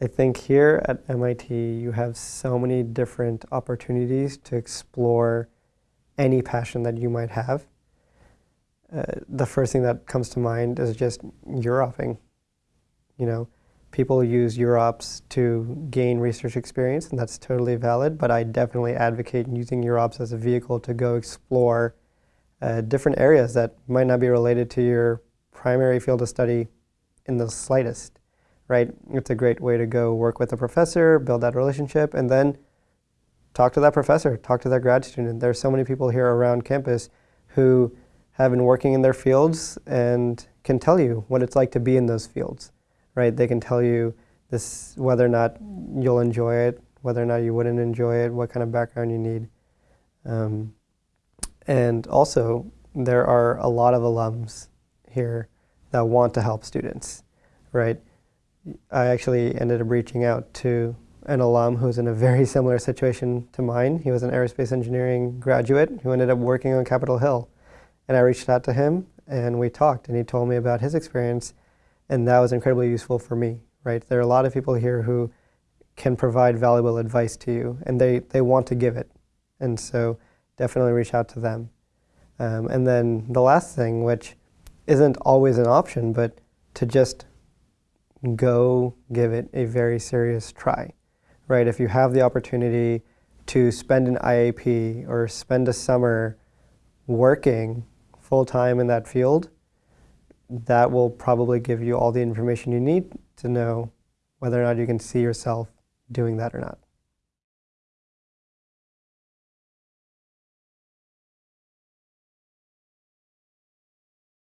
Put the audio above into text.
I think here at MIT you have so many different opportunities to explore any passion that you might have. Uh, the first thing that comes to mind is just UROPing. You know, people use UROPs to gain research experience, and that's totally valid, but I definitely advocate using UROPs as a vehicle to go explore uh, different areas that might not be related to your primary field of study in the slightest, right? It's a great way to go work with a professor, build that relationship, and then talk to that professor, talk to that grad student. There are so many people here around campus who have been working in their fields and can tell you what it's like to be in those fields, right? They can tell you this whether or not you'll enjoy it, whether or not you wouldn't enjoy it, what kind of background you need. Um, and also, there are a lot of alums here that want to help students, right? I actually ended up reaching out to an alum who's in a very similar situation to mine. He was an aerospace engineering graduate who ended up working on Capitol Hill. And I reached out to him and we talked and he told me about his experience and that was incredibly useful for me, right? There are a lot of people here who can provide valuable advice to you and they, they want to give it. And so definitely reach out to them. Um, and then the last thing, which isn't always an option, but to just go give it a very serious try, right? If you have the opportunity to spend an IAP or spend a summer working full-time in that field, that will probably give you all the information you need to know whether or not you can see yourself doing that or not.